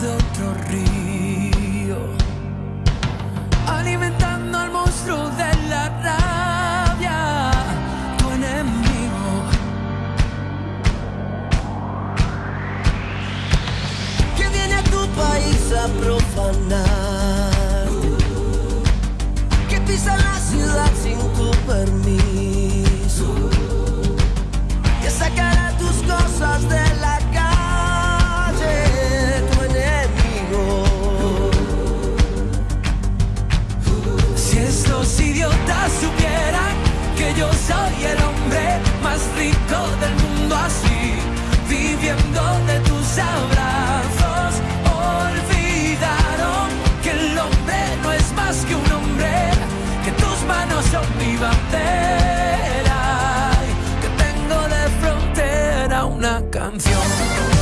de otro río, alimentando al monstruo de la rabia, tu enemigo. Que viene a tu país a profanar. Yo soy el hombre más rico del mundo así, viviendo de tus abrazos. Olvidaron que el hombre no es más que un hombre, que tus manos son mi bandera, que tengo de frontera una canción.